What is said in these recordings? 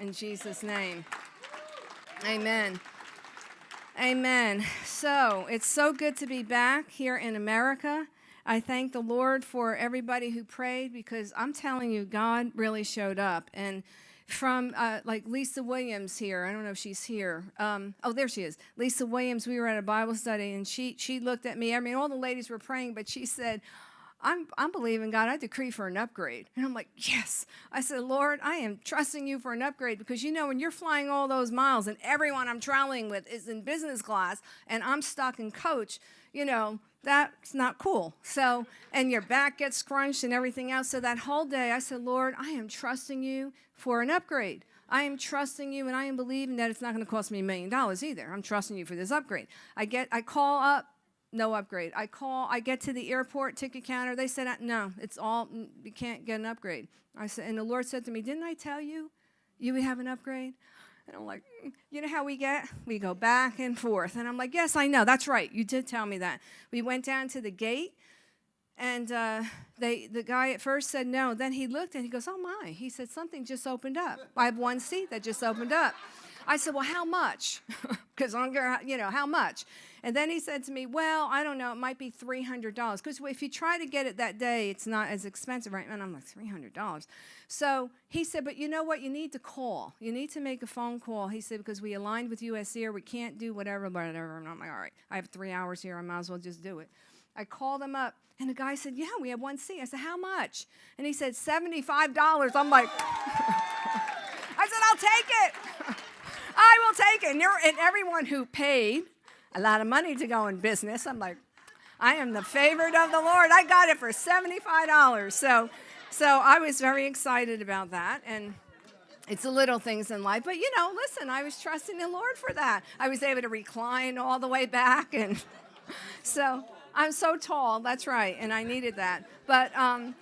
in Jesus' name. Amen. Amen. So it's so good to be back here in America. I thank the Lord for everybody who prayed because I'm telling you, God really showed up. And from uh, like Lisa Williams here, I don't know if she's here. Um, oh, there she is. Lisa Williams, we were at a Bible study and she, she looked at me. I mean, all the ladies were praying, but she said, I'm, I'm believing God, I decree for an upgrade. And I'm like, yes. I said, Lord, I am trusting you for an upgrade because you know, when you're flying all those miles and everyone I'm traveling with is in business class and I'm stuck in coach, you know, that's not cool. So, and your back gets scrunched and everything else. So that whole day I said, Lord, I am trusting you for an upgrade. I am trusting you and I am believing that it's not going to cost me a million dollars either. I'm trusting you for this upgrade. I get, I call up no upgrade. I call, I get to the airport ticket counter. They said, no, it's all, you can't get an upgrade. I said, and the Lord said to me, didn't I tell you you would have an upgrade? And I'm like, mm, you know how we get? We go back and forth. And I'm like, yes, I know. That's right. You did tell me that. We went down to the gate, and uh, they, the guy at first said no. Then he looked and he goes, oh my. He said, something just opened up. I have one seat that just opened up. I said, well, how much? Because I'm you know, how much? And then he said to me, well, I don't know, it might be $300. Because if you try to get it that day, it's not as expensive, right? And I'm like, $300. So he said, but you know what? You need to call. You need to make a phone call. He said, because we aligned with US Air, we can't do whatever, whatever. And I'm like, all right, I have three hours here. I might as well just do it. I called him up, and the guy said, yeah, we have one seat. I said, how much? And he said, $75. I'm like, I said, I'll take it. I will take it. And, and everyone who paid a lot of money to go in business, I'm like, I am the favorite of the Lord. I got it for $75. So, so I was very excited about that. And it's the little things in life. But, you know, listen, I was trusting the Lord for that. I was able to recline all the way back. And so I'm so tall. That's right. And I needed that. But, um,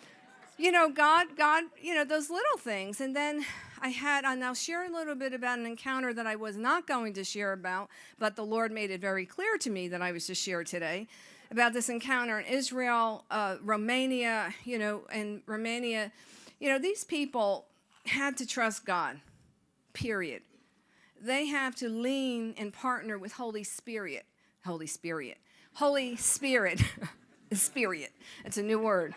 you know, God, God, you know, those little things. And then I had, and I'll share a little bit about an encounter that I was not going to share about, but the Lord made it very clear to me that I was to share today about this encounter in Israel, uh, Romania, you know, and Romania. You know, these people had to trust God, period. They have to lean and partner with Holy Spirit. Holy Spirit. Holy Spirit. Spirit. It's a new word.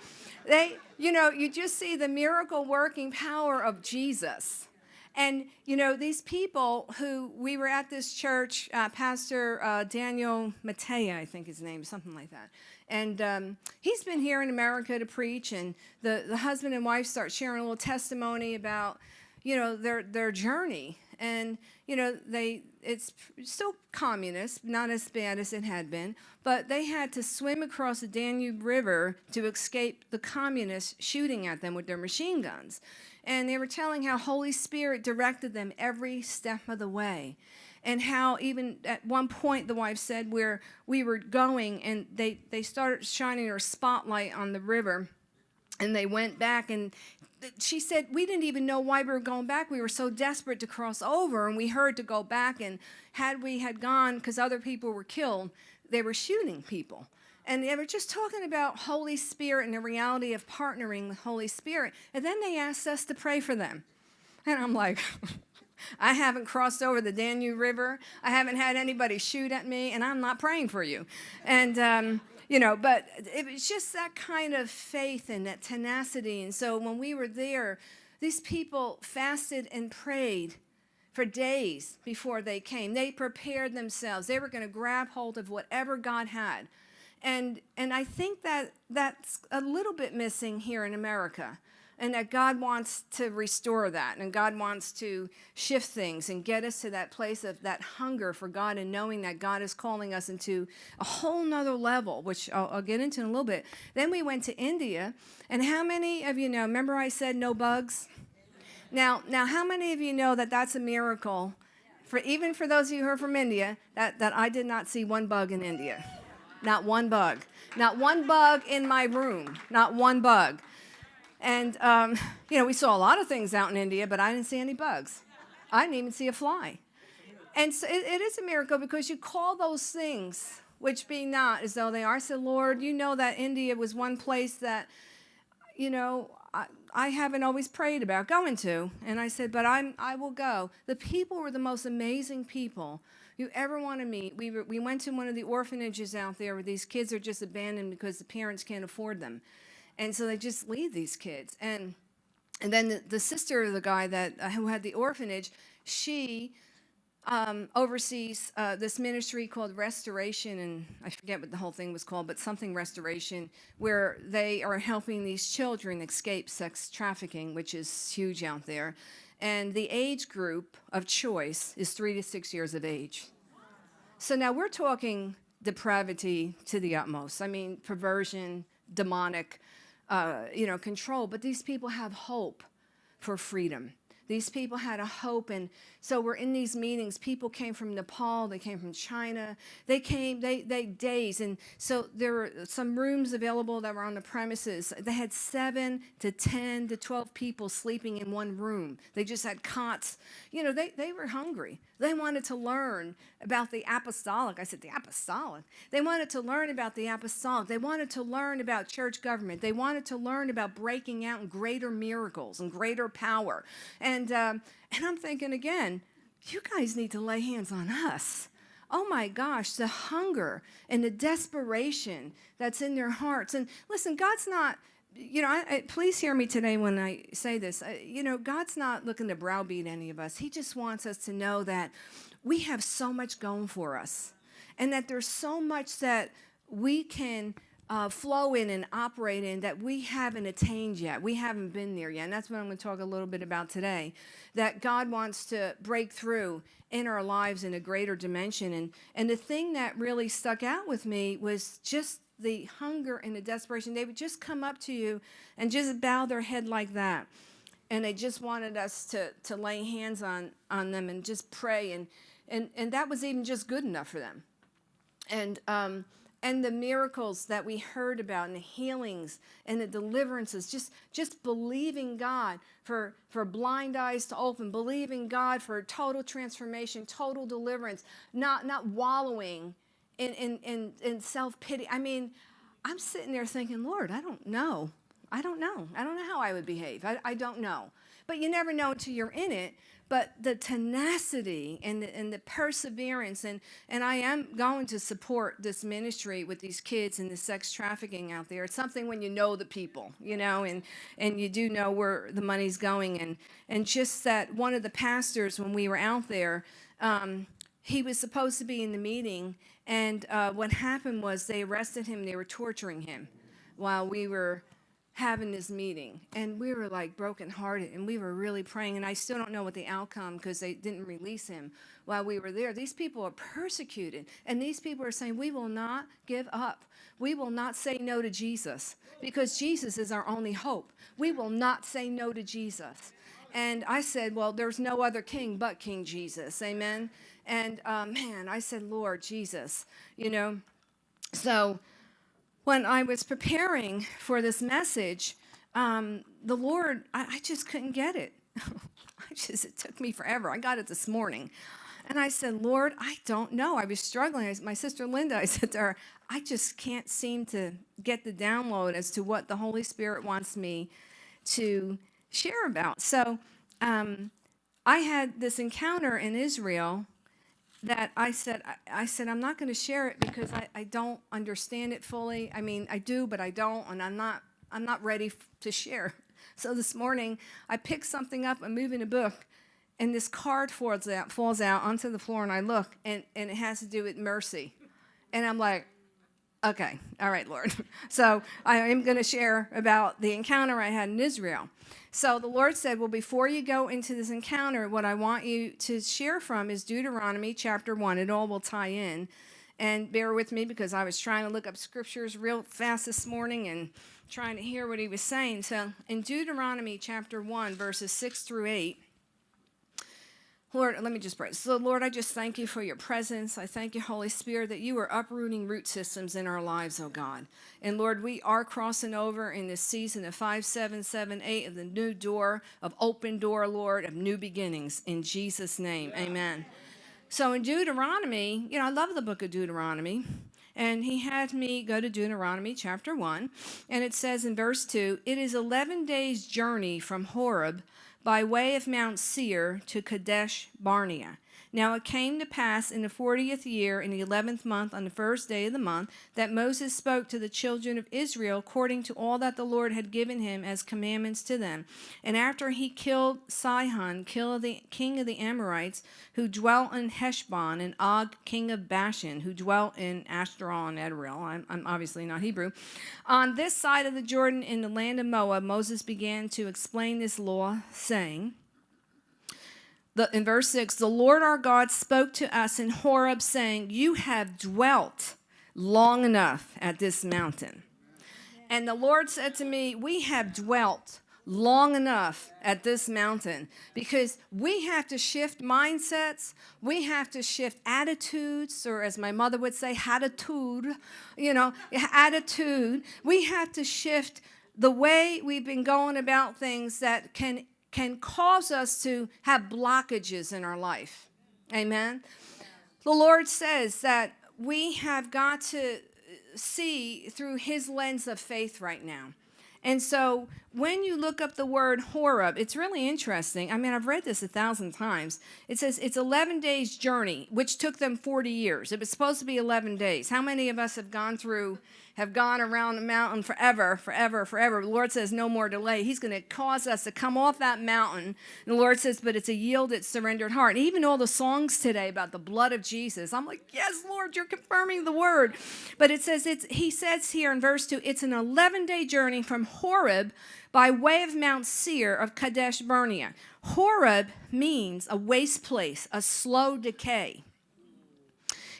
They, you know, you just see the miracle working power of Jesus. And, you know, these people who we were at this church, uh, Pastor uh, Daniel Matea, I think his name, is something like that. And um, he's been here in America to preach, and the, the husband and wife start sharing a little testimony about, you know, their, their journey. And, you know, they, it's still communist, not as bad as it had been, but they had to swim across the Danube River to escape the communists shooting at them with their machine guns. And they were telling how Holy Spirit directed them every step of the way. And how even at one point the wife said where we were going and they, they started shining their spotlight on the river and they went back and she said, we didn't even know why we were going back. We were so desperate to cross over, and we heard to go back. And had we had gone, because other people were killed, they were shooting people. And they were just talking about Holy Spirit and the reality of partnering with Holy Spirit. And then they asked us to pray for them. And I'm like, I haven't crossed over the Danube River. I haven't had anybody shoot at me, and I'm not praying for you. And um, you know, but it was just that kind of faith and that tenacity. And so when we were there, these people fasted and prayed for days before they came. They prepared themselves. They were going to grab hold of whatever God had. And, and I think that that's a little bit missing here in America and that God wants to restore that and God wants to shift things and get us to that place of that hunger for God and knowing that God is calling us into a whole nother level, which I'll, I'll get into in a little bit. Then we went to India, and how many of you know, remember I said no bugs? Now, now how many of you know that that's a miracle, for even for those of you who are from India, that, that I did not see one bug in India. Not one bug. Not one bug in my room. Not one bug. And, um, you know, we saw a lot of things out in India, but I didn't see any bugs. I didn't even see a fly. And so it, it is a miracle because you call those things, which be not as though they are. I said, Lord, you know that India was one place that, you know, I, I haven't always prayed about going to. And I said, but I'm, I will go. The people were the most amazing people you ever want to meet. We, were, we went to one of the orphanages out there where these kids are just abandoned because the parents can't afford them. And so they just leave these kids. And, and then the, the sister of the guy that, uh, who had the orphanage, she um, oversees uh, this ministry called Restoration, and I forget what the whole thing was called, but something Restoration, where they are helping these children escape sex trafficking, which is huge out there. And the age group of choice is three to six years of age. So now we're talking depravity to the utmost. I mean, perversion, demonic, uh, you know, control. But these people have hope for freedom. These people had a hope. And so we're in these meetings. People came from Nepal. They came from China. They came, they, they days. And so there were some rooms available that were on the premises. They had seven to 10 to 12 people sleeping in one room. They just had cots. You know, they, they were hungry. They wanted to learn about the apostolic. I said, the apostolic. They wanted to learn about the apostolic. They wanted to learn about church government. They wanted to learn about breaking out in greater miracles and greater power. And, um, and I'm thinking again, you guys need to lay hands on us. Oh my gosh, the hunger and the desperation that's in their hearts. And listen, God's not you know, I, I, please hear me today when I say this. I, you know, God's not looking to browbeat any of us. He just wants us to know that we have so much going for us and that there's so much that we can uh, flow in and operate in that we haven't attained yet. We haven't been there yet. And that's what I'm going to talk a little bit about today. That God wants to break through in our lives in a greater dimension. And, and the thing that really stuck out with me was just the hunger and the desperation. They would just come up to you and just bow their head like that. And they just wanted us to, to lay hands on, on them and just pray. And, and, and that was even just good enough for them. And, um, and the miracles that we heard about and the healings and the deliverances, just, just believing God for, for blind eyes to open, believing God for total transformation, total deliverance, not, not wallowing in, in, in, in self-pity. I mean, I'm sitting there thinking, Lord, I don't know. I don't know. I don't know how I would behave. I, I don't know. But you never know until you're in it. But the tenacity and the, and the perseverance, and, and I am going to support this ministry with these kids and the sex trafficking out there. It's something when you know the people, you know, and, and you do know where the money's going. And, and just that one of the pastors, when we were out there, um, he was supposed to be in the meeting, and uh, what happened was they arrested him. They were torturing him while we were having this meeting. And we were like brokenhearted, and we were really praying. And I still don't know what the outcome because they didn't release him while we were there. These people are persecuted, and these people are saying, We will not give up. We will not say no to Jesus because Jesus is our only hope. We will not say no to Jesus. And I said, Well, there's no other king but King Jesus. Amen. And uh, man, I said, Lord Jesus, you know. So when I was preparing for this message, um, the Lord, I, I, just couldn't get it. I just, it took me forever. I got it this morning. And I said, Lord, I don't know. I was struggling. I, my sister Linda, I said to her, I just can't seem to get the download as to what the Holy Spirit wants me to share about. So um, I had this encounter in Israel that I said, I, I said, I'm not going to share it because I, I don't understand it fully. I mean, I do, but I don't, and I'm not, I'm not ready to share. So this morning, I picked something up, I'm moving a book, and this card falls out, falls out onto the floor, and I look, and, and it has to do with mercy. And I'm like, okay, all right, Lord. So I am going to share about the encounter I had in Israel. So the Lord said, Well, before you go into this encounter, what I want you to share from is Deuteronomy chapter 1. It all will tie in. And bear with me because I was trying to look up scriptures real fast this morning and trying to hear what he was saying. So in Deuteronomy chapter 1, verses 6 through 8, Lord, let me just pray. So, Lord, I just thank you for your presence. I thank you, Holy Spirit, that you are uprooting root systems in our lives, oh God. And Lord, we are crossing over in this season of 5778 of the new door, of open door, Lord, of new beginnings. In Jesus' name, amen. So in Deuteronomy, you know, I love the book of Deuteronomy. and he had me go to Deuteronomy chapter 1, and it says in verse 2 It is 11 days' journey from Horeb by way of Mount Seir to Kadesh Barnea. Now it came to pass in the fortieth year, in the eleventh month, on the first day of the month, that Moses spoke to the children of Israel according to all that the Lord had given him as commandments to them. And after he killed Sihon, king of the Amorites, who dwelt in Heshbon, and Og, king of Bashan, who dwelt in Ashtaroth and Edrei. I'm, I'm obviously not Hebrew. On this side of the Jordan in the land of Moab, Moses began to explain this law, saying, the, in verse 6, the Lord our God spoke to us in Horeb, saying, You have dwelt long enough at this mountain. And the Lord said to me, We have dwelt long enough at this mountain because we have to shift mindsets. We have to shift attitudes, or as my mother would say, attitude, you know, attitude. We have to shift the way we've been going about things that can can cause us to have blockages in our life. Amen. The Lord says that we have got to see through his lens of faith right now. And so when you look up the word Horeb, it's really interesting. I mean, I've read this a thousand times. It says it's 11 days journey, which took them 40 years. It was supposed to be 11 days. How many of us have gone through have gone around the mountain forever, forever, forever. The Lord says, no more delay. He's going to cause us to come off that mountain. And the Lord says, but it's a yielded, surrendered heart. And even all the songs today about the blood of Jesus, I'm like, yes, Lord, you're confirming the word. But it says, it's, he says here in verse 2, it's an 11 day journey from Horeb by way of Mount Seir of Kadesh Barnea. Horeb means a waste place, a slow decay.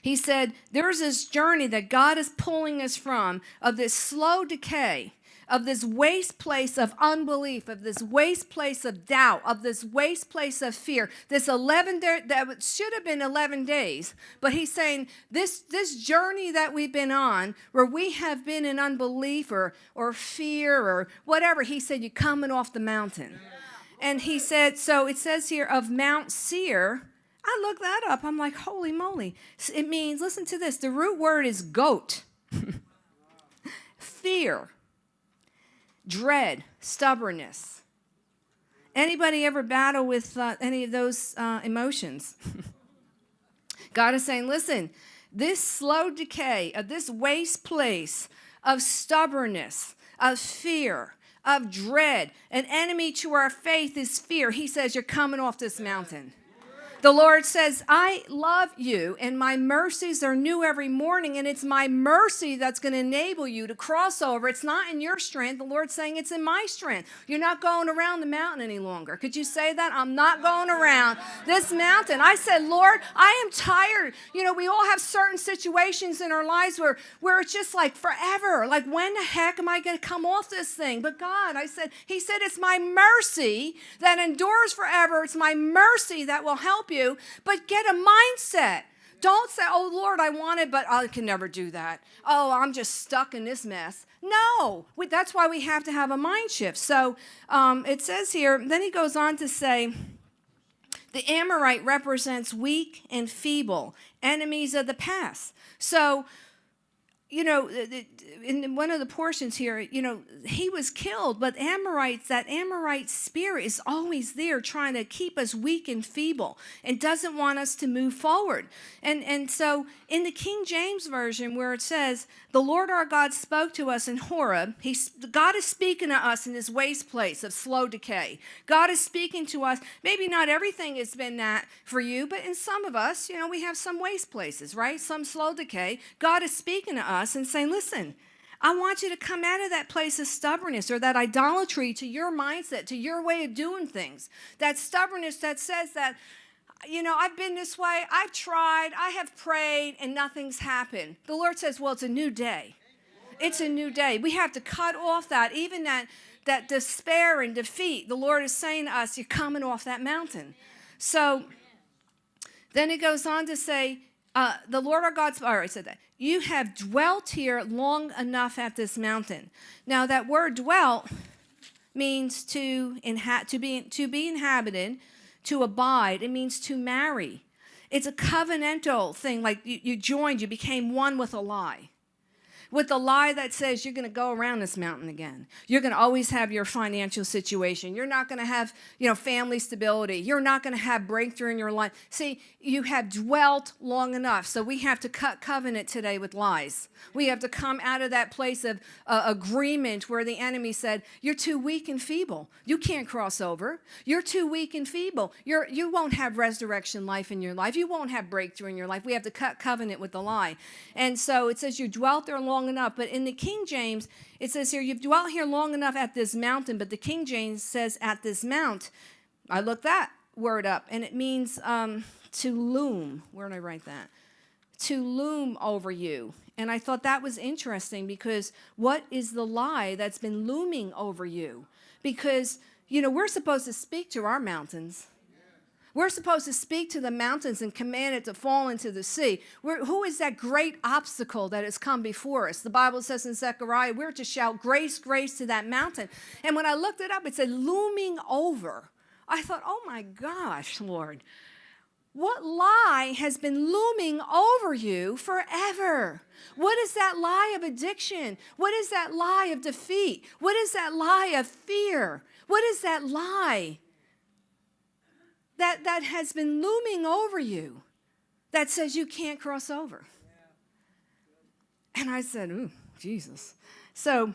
He said, There's this journey that God is pulling us from of this slow decay, of this waste place of unbelief, of this waste place of doubt, of this waste place of fear. This 11 day, that should have been 11 days, but he's saying this, this journey that we've been on, where we have been in unbelief or, or fear or whatever, he said, You're coming off the mountain. And he said, So it says here of Mount Seir I looked that up. I'm like, holy moly. It means, listen to this, the root word is goat. Fear, dread, stubbornness. Anybody ever battle with uh, any of those uh, emotions? God is saying, listen, this slow decay of this waste place of stubbornness, of fear, of dread, an enemy to our faith is fear. He says, You're coming off this mountain. The Lord says, I love you, and my mercies are new every morning, and it's my mercy that's going to enable you to cross over. It's not in your strength. The Lord's saying it's in my strength. You're not going around the mountain any longer. Could you say that? I'm not going around this mountain. I said, Lord, I am tired. You know, we all have certain situations in our lives where, where it's just like forever. Like, when the heck am I going to come off this thing? But God, I said, He said, it's my mercy that endures forever. It's my mercy that will help you, but get a mindset. Don't say, oh Lord, I want it, but I can never do that. Oh, I'm just stuck in this mess. No, we, that's why we have to have a mind shift. So um, it says here, then he goes on to say, the Amorite represents weak and feeble, enemies of the past. So you know, in one of the portions here, you know, he was killed, but Amorites, that Amorite spirit is always there trying to keep us weak and feeble and doesn't want us to move forward. And, and so in the King James Version, where it says, the Lord our God spoke to us in Horeb, he, God is speaking to us in this waste place of slow decay. God is speaking to us. Maybe not everything has been that for you, but in some of us, you know, we have some waste places, right? Some slow decay. God is speaking to us us and saying, listen, I want you to come out of that place of stubbornness or that idolatry to your mindset, to your way of doing things. That stubbornness that says that, you know, I've been this way, I've tried, I have prayed, and nothing's happened. The Lord says, well, it's a new day. It's a new day. We have to cut off that, even that, that despair and defeat. The Lord is saying to us, you're coming off that mountain. So then it goes on to say, uh, the Lord our God, all right, I said that. You have dwelt here long enough at this mountain. Now, that word dwelt means to, inha- to, be, to be inhabited, to abide. It means to marry. It's a covenantal thing, like you, you joined, you became one with a lie with the lie that says you're going to go around this mountain again. You're going to always have your financial situation. You're not going to have, you know, family stability. You're not going to have breakthrough in your life. See, you have dwelt long enough. So we have to cut covenant today with lies. We have to come out of that place of uh, agreement where the enemy said, "You're too weak and feeble. You can't cross over. You're too weak and feeble. You're you won't have resurrection life in your life. You won't have breakthrough in your life." We have to cut covenant with the lie. And so it says you dwelt there long enough, but in the King James it says here you've dwelt here long enough at this mountain, but the King James says at this mount. I looked that word up and it means um, to loom. Where did I write that? To loom over you. And I thought that was interesting because what is the lie that's been looming over you? Because, you know, we're supposed to speak to our mountains. We're supposed to speak to the mountains and command it to fall into the sea. We're, who is that great obstacle that has come before us? The Bible says in Zechariah, we're to shout grace, grace to that mountain. And when I looked it up, it said looming over. I thought, oh my gosh, Lord, what lie has been looming over you forever? What is that lie of addiction? What is that lie of defeat? What is that lie of fear? What is that lie that, that has been looming over you that says you can't cross over? And I said, Ooh, Jesus. So,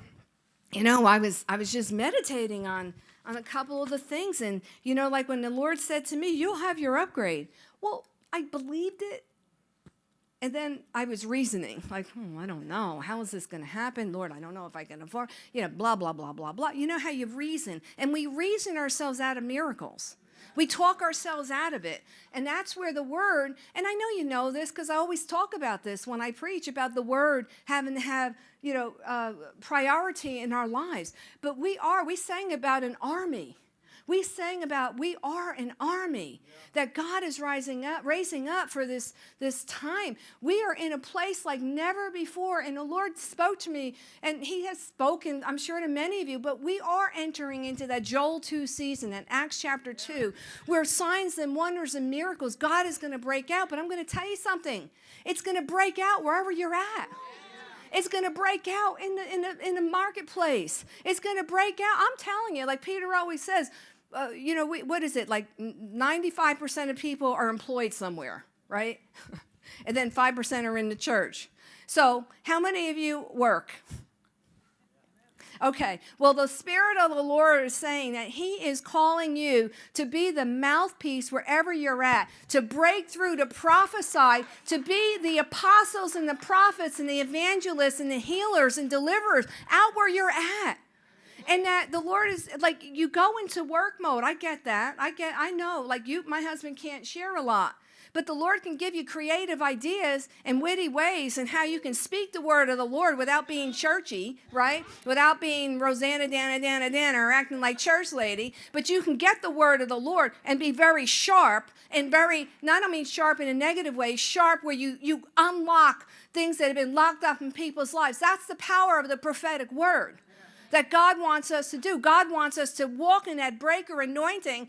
you know, I was I was just meditating on on a couple of the things. And, you know, like when the Lord said to me, You'll have your upgrade. Well, I believed it. And then I was reasoning, like, hmm, I don't know. How is this going to happen? Lord, I don't know if I can afford, you know, blah, blah, blah, blah, blah. You know how you reason. And we reason ourselves out of miracles. We talk ourselves out of it. And that's where the word, and I know you know this because I always talk about this when I preach about the word having to have, you know, uh, priority in our lives. But we are, we sang about an army we sang about we are an army that God is rising up, raising up for this, this time. We are in a place like never before. And the Lord spoke to me, and He has spoken, I'm sure, to many of you, but we are entering into that Joel 2 season, that Acts chapter 2, where signs and wonders and miracles, God is going to break out. But I'm going to tell you something. It's going to break out wherever you're at. It's going to break out in the, in, the, in the marketplace. It's going to break out. I'm telling you, like Peter always says, uh, you know, we, what is it? Like 95% of people are employed somewhere, right? and then 5% are in the church. So, how many of you work? Okay, well, the Spirit of the Lord is saying that He is calling you to be the mouthpiece wherever you're at, to break through, to prophesy, to be the apostles and the prophets and the evangelists and the healers and deliverers out where you're at and that the Lord is like you go into work mode. I get that. I get I know like you my husband can't share a lot. But the Lord can give you creative ideas and witty ways and how you can speak the word of the Lord without being churchy, right? Without being Rosanna Dana Dana Dana or acting like church lady. But you can get the word of the Lord and be very sharp and very, not only sharp in a negative way, sharp where you, you unlock things that have been locked up in people's lives. That's the power of the prophetic word that God wants us to do. God wants us to walk in that breaker anointing.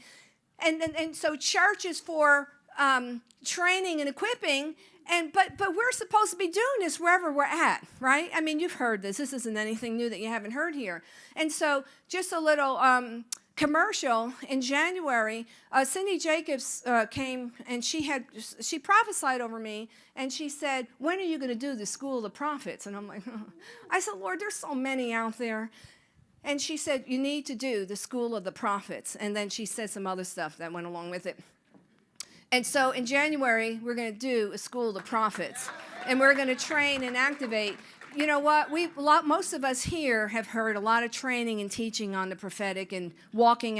And, and, and so church is for um, training and equipping. And but but we're supposed to be doing this wherever we're at, right? I mean, you've heard this. This isn't anything new that you haven't heard here. And so, just a little um, commercial in January. Uh, Cindy Jacobs uh, came and she had she prophesied over me, and she said, "When are you going to do the School of the Prophets?" And I'm like, oh. I said, "Lord, there's so many out there." And she said, You need to do the School of the Prophets. And then she said some other stuff that went along with it. And so in January, we're going to do a School of the Prophets. And we're going to train and activate. You know what? We lot, most of us here have heard a lot of training and teaching on the prophetic and walking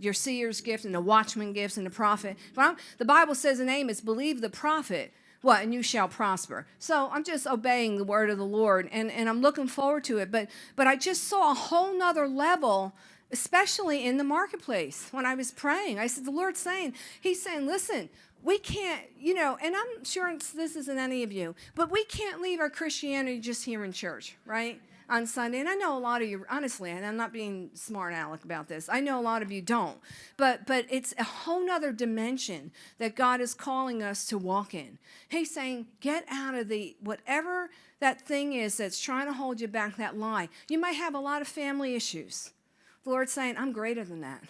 your seer's gift and the watchman gifts and the prophet. But the Bible says in Amos, believe the prophet what and you shall prosper so i'm just obeying the word of the lord and, and i'm looking forward to it but but i just saw a whole nother level especially in the marketplace when i was praying i said the lord's saying he's saying listen we can't you know and i'm sure this isn't any of you but we can't leave our christianity just here in church right on Sunday, and I know a lot of you, honestly, and I'm not being smart aleck about this. I know a lot of you don't, but but it's a whole nother dimension that God is calling us to walk in. He's saying, get out of the whatever that thing is that's trying to hold you back, that lie. You might have a lot of family issues. The Lord's saying, I'm greater than that.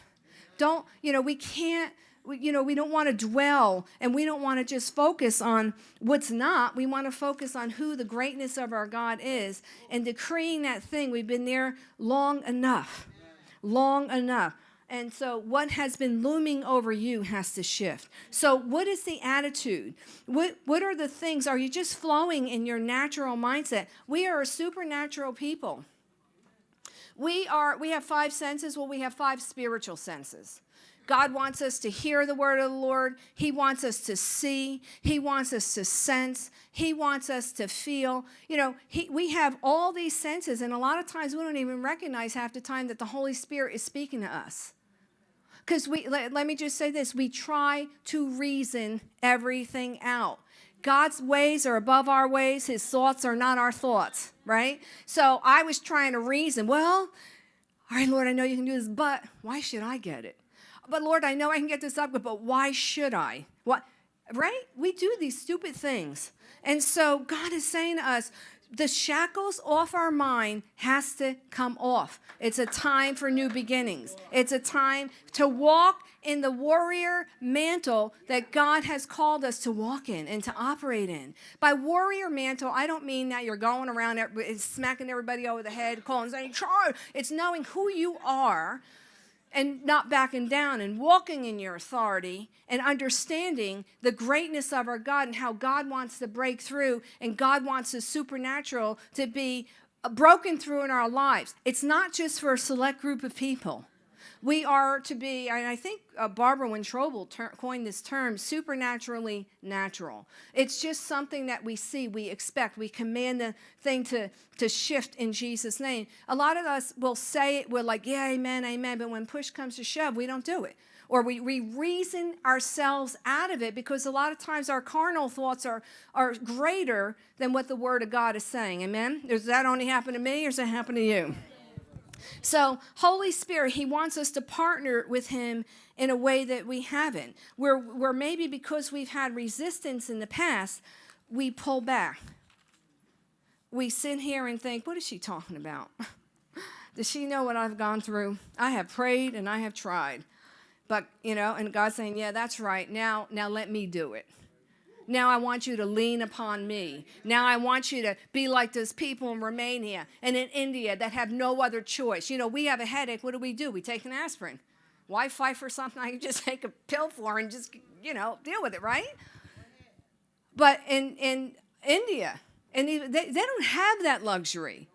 Don't, you know, we can't you know, we don't want to dwell and we don't want to just focus on what's not. We want to focus on who the greatness of our God is and decreeing that thing. We've been there long enough, long enough. And so, what has been looming over you has to shift. So, what is the attitude? What, what are the things? Are you just flowing in your natural mindset? We are a supernatural people. We are we have five senses, well we have five spiritual senses. God wants us to hear the word of the Lord. He wants us to see. He wants us to sense. He wants us to feel. You know, he, we have all these senses, and a lot of times we don't even recognize half the time that the Holy Spirit is speaking to us. Because we, let, let me just say this we try to reason everything out. God's ways are above our ways, His thoughts are not our thoughts, right? So I was trying to reason, well, all right, Lord, I know you can do this, but why should I get it? But Lord, I know I can get this up, but why should I? What? Right? We do these stupid things. And so God is saying to us, the shackles off our mind has to come off. It's a time for new beginnings. It's a time to walk in the warrior mantle that God has called us to walk in and to operate in. By warrior mantle, I don't mean that you're going around eh, smacking everybody over the head, calling saying, charge. It's knowing who you are and not backing down and walking in your authority and understanding the greatness of our God and how God wants to break through and God wants the supernatural to be uh, broken through in our lives. It's not just for a select group of people. We are to be, and I think uh, Barbara Wentroble ter- coined this term, supernaturally natural. It's just something that we see, we expect, we command the thing to, to shift in Jesus' name. A lot of us will say it, we're like, yeah, amen, amen, but when push comes to shove, we don't do it. Or we, we reason ourselves out of it because a lot of times our carnal thoughts are, are greater than what the Word of God is saying. Amen? Does that only happen to me or does that happen to you? So, Holy Spirit, He wants us to partner with Him in a way that we haven't. Where, where maybe because we've had resistance in the past, we pull back. We sit here and think, what is she talking about? Does she know what I've gone through? I have prayed and I have tried. But, you know, and God's saying, yeah, that's right. Now, now let me do it. Now I want you to lean upon me. Now I want you to be like those people in Romania and in India that have no other choice. You know, we have a headache. What do we do? We take an aspirin. Why fight for something I can just take a pill for and just, you know, deal with it, right? But in, in India, and they, they don't have that luxury.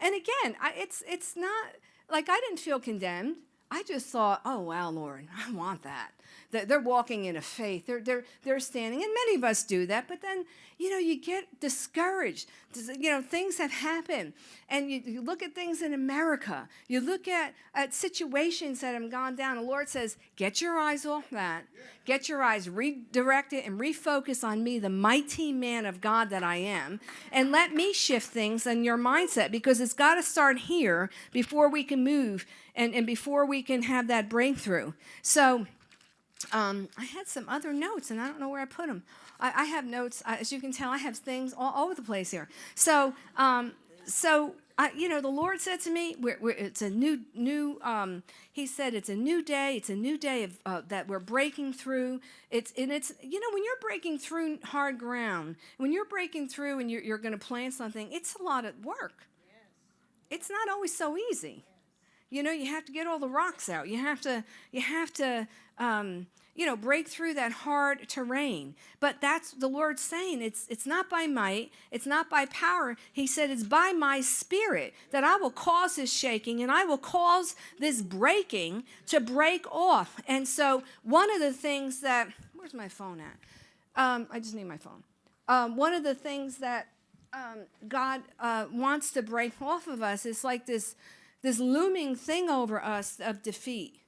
And again, I, it's, it's not like I didn't feel condemned. I just thought, oh, wow, Lord, I want that. They're walking in a faith. They're, they're, they're standing, and many of us do that, but then, you know, you get discouraged. You know, things have happened. And you, you look at things in America. You look at, at situations that have gone down. The Lord says, get your eyes off that. Get your eyes redirected and refocus on me, the mighty man of God that I am, and let me shift things in your mindset because it's got to start here before we can move and, and before we can have that breakthrough. So, um, I had some other notes, and I don't know where I put them. I, I have notes, as you can tell, I have things all over the place here. So, um, so I, you know, the Lord said to me, we're, we're, "It's a new, new." Um, he said, "It's a new day. It's a new day of uh, that we're breaking through. It's and it's you know when you're breaking through hard ground, when you're breaking through and you're, you're going to plant something, it's a lot of work. It's not always so easy. You know, you have to get all the rocks out. You have to, you have to, um, you know, break through that hard terrain. But that's the Lord saying it's it's not by might, it's not by power. He said it's by my spirit that I will cause this shaking and I will cause this breaking to break off. And so one of the things that where's my phone at? Um, I just need my phone. Um, one of the things that um, God uh, wants to break off of us is like this this looming thing over us of defeat,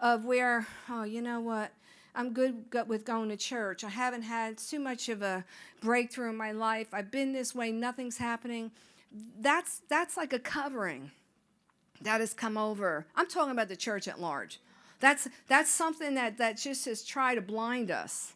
of where, oh, you know what? I'm good with going to church. I haven't had too much of a breakthrough in my life. I've been this way, nothing's happening. that's that's like a covering that has come over. I'm talking about the church at large. That's that's something that that just has tried to blind us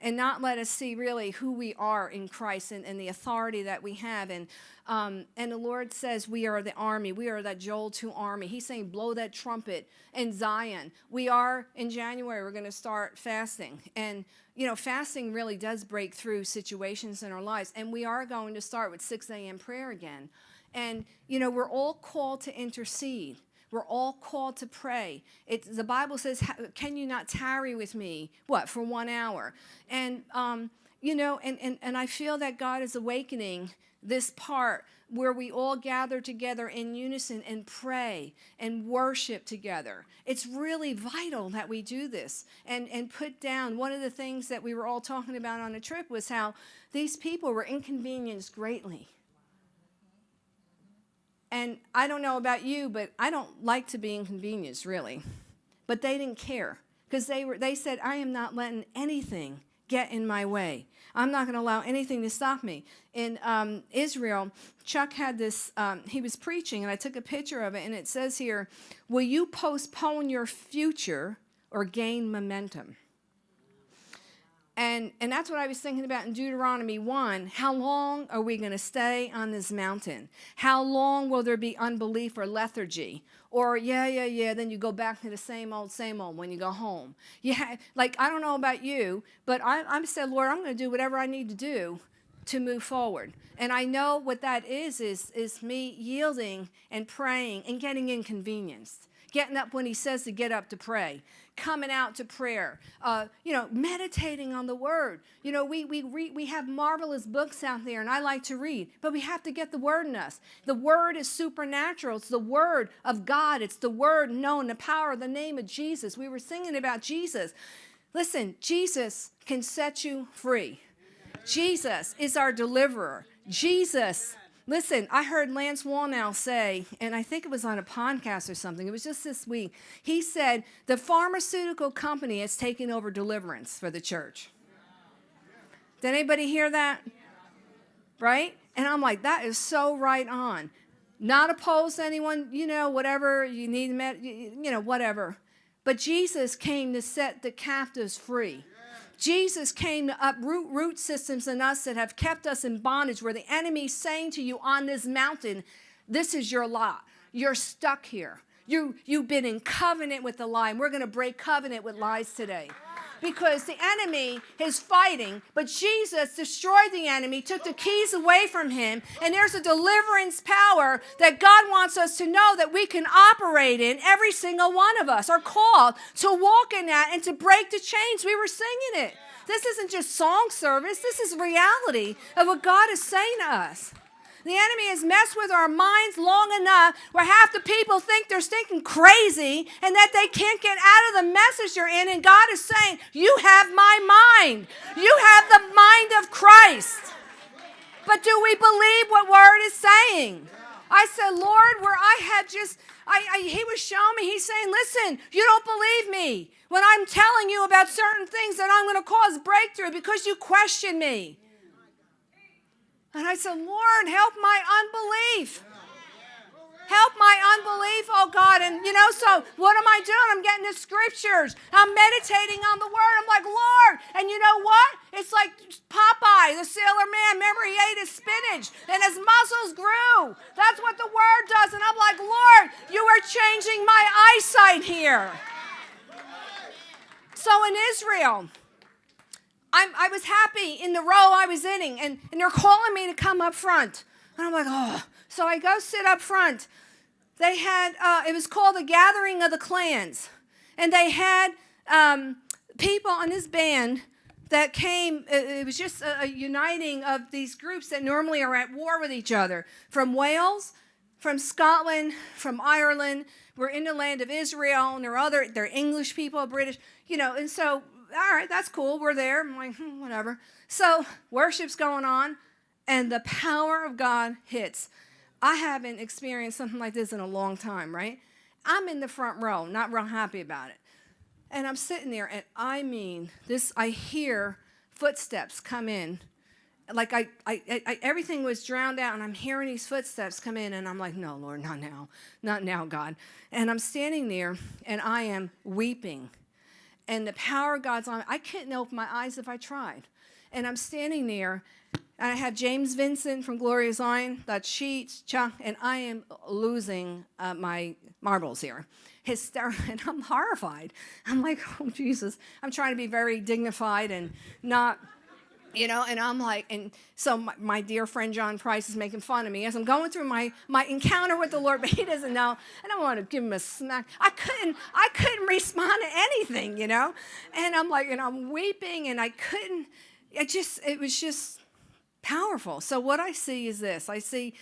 and not let us see really who we are in Christ and, and the authority that we have. And um, and the Lord says we are the army. We are that Joel 2 army. He's saying blow that trumpet in Zion. We are in January. We're going to start fasting. And you know, fasting really does break through situations in our lives. And we are going to start with 6 a.m. prayer again. And, you know, we're all called to intercede. We're all called to pray. It, the Bible says, Can you not tarry with me? What, for one hour? And, um, you know, and, and, and I feel that God is awakening this part where we all gather together in unison and pray and worship together. It's really vital that we do this and, and put down. One of the things that we were all talking about on the trip was how these people were inconvenienced greatly. And I don't know about you, but I don't like to be inconvenienced, really. But they didn't care because they, were, they said, I am not letting anything get in my way. I'm not going to allow anything to stop me. In um, Israel, Chuck had this, um, he was preaching, and I took a picture of it, and it says here, Will you postpone your future or gain momentum? And, and that's what I was thinking about in Deuteronomy 1. How long are we going to stay on this mountain? How long will there be unbelief or lethargy? Or, yeah, yeah, yeah, then you go back to the same old, same old when you go home. Yeah, like, I don't know about you, but I, I'm saying, Lord, I'm going to do whatever I need to do to move forward. And I know what that is, is, is me yielding and praying and getting inconvenienced getting up when he says to get up to pray, coming out to prayer, uh, you know, meditating on the word. You know, we, we, we have marvelous books out there, and I like to read, but we have to get the word in us. The word is supernatural, it's the word of God, it's the word known, the power of the name of Jesus. We were singing about Jesus. Listen, Jesus can set you free. Jesus is our deliverer. Jesus Listen, I heard Lance Wallnau say, and I think it was on a podcast or something, it was just this week. He said, the pharmaceutical company has taken over deliverance for the church. Did anybody hear that? Right? And I'm like, that is so right on. Not opposed to anyone, you know, whatever, you need, you know, whatever. But Jesus came to set the captives free. Jesus came to uproot root systems in us that have kept us in bondage, where the enemy's saying to you on this mountain, This is your lot. You're stuck here. You, you've been in covenant with the lie, and we're going to break covenant with lies today because the enemy is fighting, but Jesus destroyed the enemy, took the keys away from him, and there's a deliverance power that God wants us to know that we can operate in. Every single one of us are called to walk in that and to break the chains. We were singing it. This isn't just song service, this is reality of what God is saying to us. The enemy has messed with our minds long enough where half the people think they're stinking crazy and that they can't get out of the message you're in. And God is saying, You have my mind. You have the mind of Christ. But do we believe what word is saying? I said, Lord, where I had just, I, I, he was showing me, he's saying, listen, you don't believe me when I'm telling you about certain things that I'm going to cause breakthrough because you question me. And I said, Lord, help my unbelief. Help my unbelief, oh God. And you know, so what am I doing? I'm getting the scriptures. I'm meditating on the word. I'm like, Lord. And you know what? It's like Popeye, the sailor man. Remember, he ate his spinach and his muscles grew. That's what the word does. And I'm like, Lord, you are changing my eyesight here. So in Israel, I'm, i was happy in the row I was in, and, and they're calling me to come up front. And I'm like, oh. So I go sit up front. They had, uh, it was called the Gathering of the Clans. And they had um, people on this band that came, it was just a, a uniting of these groups that normally are at war with each other from Wales, from Scotland, from Ireland. We're in the land of Israel, and there are other, they're English people, British, you know, and so all right, that's cool. We're there. I'm like, hmm, whatever. So worship's going on, and the power of God hits. I haven't experienced something like this in a long time, right? I'm in the front row, not real happy about it. And I'm sitting there, and I mean, this, I hear footsteps come in like I, I, I, everything was drowned out and i'm hearing these footsteps come in and i'm like no lord not now not now god and i'm standing there and i am weeping and the power of god's on i couldn't open my eyes if i tried. And i'm standing there and i have james vincent from Glory of Zion that sheet and i am losing uh, my marbles here. Hysterical and i'm horrified. I'm like oh jesus. I'm trying to be very dignified and not you know and i'm like and so my, my, dear friend john price is making fun of me as i'm going through my my encounter with the lord but he doesn't know and i want to give him a smack. I couldn't i couldn't respond to anything you know? And i'm like and i'm weeping and i couldn't it just it was just powerful. So what i see is this. I see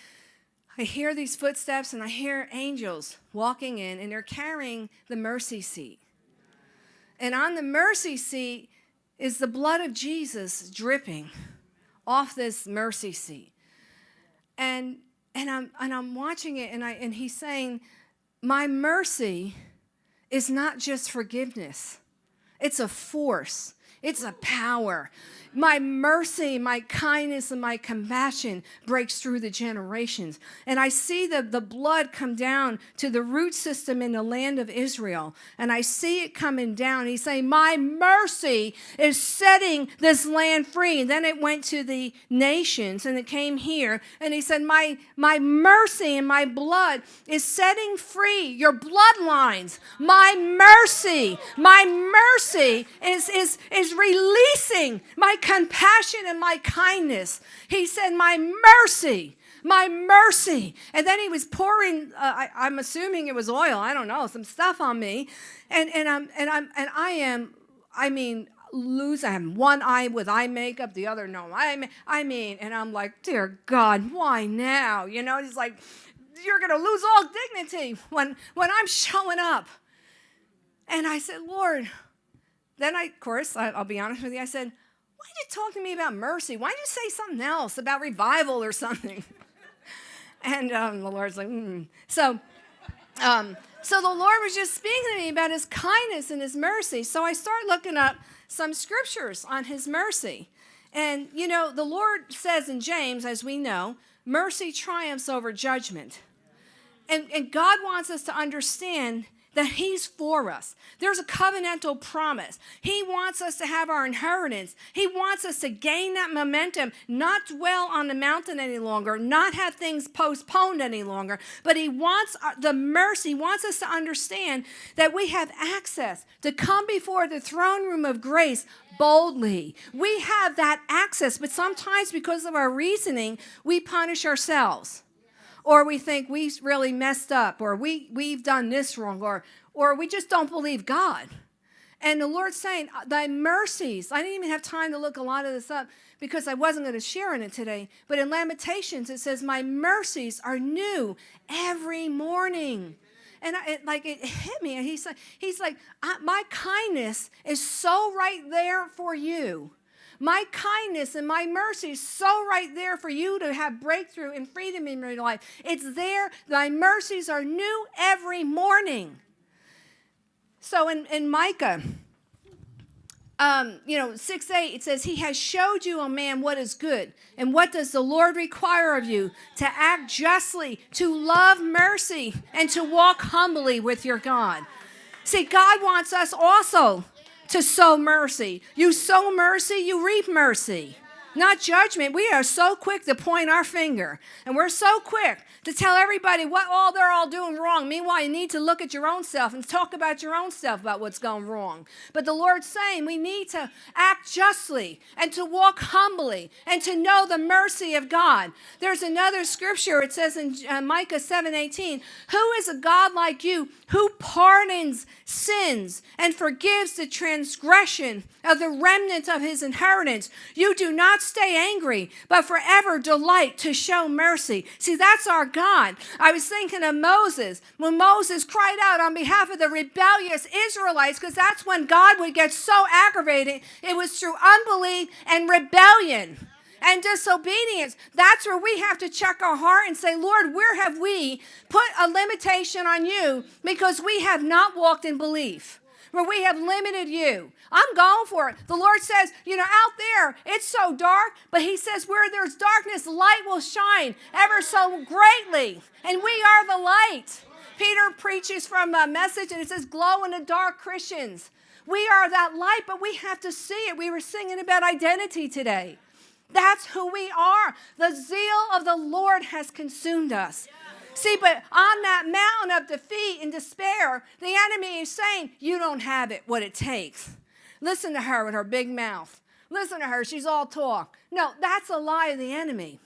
i hear these footsteps and i hear angels walking in and they're carrying the mercy seat. And on the mercy seat is the blood of Jesus dripping off this mercy seat. And and I'm and I'm watching it and I and he's saying, My mercy is not just forgiveness. It's a force. It's a power. My mercy, my kindness, and my compassion breaks through the generations. And I see the, the blood come down to the root system in the land of Israel. And I see it coming down. He's saying, My mercy is setting this land free. And then it went to the nations and it came here. And he said, My, my mercy and my blood is setting free your bloodlines. My mercy, my mercy is, is, is releasing my compassion and my kindness. He said, My mercy, my mercy. And then he was pouring, uh, I, am assuming it was oil, I don't know, some stuff on me. And, and, I'm, and, I'm, and I am, I mean, lose. I have one eye with eye makeup, the other no. Mean, I mean, and I'm like, dear God, why now? You know, he's like, you're gonna lose all dignity when when I'm showing up. And I said, Lord. Then I, of course, I, I'll be honest with you. I said, why did you talk to me about mercy? Why did you say something else about revival or something? and um, the Lord's like, mm. so, um, so the Lord was just speaking to me about his kindness and his mercy. So I started looking up some scriptures on his mercy. And, you know, the Lord says in James, as we know, mercy triumphs over judgment. And, and God wants us to understand that He's for us. There's a covenantal promise. He wants us to have our inheritance. He wants us to gain that momentum, not dwell on the mountain any longer, not have things postponed any longer, but He wants uh, the mercy, He wants us to understand that we have access to come before the throne room of grace boldly. We have that access, but sometimes because of our reasoning, we punish ourselves or we think we really messed up, or we, we've done this wrong, or, or we just don't believe God. And the Lord's saying, uh, Thy mercies, I didn't even have time to look a lot of this up because I wasn't going to share in it today. But in Lamentations, it says, My mercies are new every morning. And I, it, like it hit me. And he's like, he's like, my kindness is so right there for you my kindness and my mercy is so right there for you to have breakthrough and freedom in your life. It's there. Thy mercies are new every morning. So in, in Micah, um, you know, 6 8, it says, He has showed you, O man, what is good. And what does the Lord require of you? To act justly, to love mercy, and to walk humbly with your God. See, God wants us also to sow mercy. You sow mercy, you reap mercy not judgment. We are so quick to point our finger, and we're so quick to tell everybody what all they're all doing wrong. Meanwhile, you need to look at your own self and talk about your own self about what's going wrong. But the Lord's saying we need to act justly and to walk humbly and to know the mercy of God. There's another scripture. It says in uh, Micah 7:18, "Who is a God like you who pardons sins and forgives the transgression of the remnant of his inheritance? You do not stay angry, but forever delight to show mercy. See, that's our God. I was thinking of Moses when Moses cried out on behalf of the rebellious Israelites, because that's when God would get so aggravated. It was through unbelief and rebellion and disobedience. That's where we have to check our heart and say, Lord, where have we put a limitation on you because we have not walked in belief? Where we have limited you. I'm going for it. The Lord says, you know, out there, it's so dark, but He says, where there's darkness, light will shine ever so greatly. And we are the light. Peter preaches from a message and it says, glow in the dark Christians. We are that light, but we have to see it. We were singing about identity today. That's who we are. The zeal of the Lord has consumed us. See, but on that mountain of defeat and despair, the enemy is saying, You don't have it, what it takes. Listen to her with her big mouth. Listen to her, she's all talk. No, that's a lie of the enemy.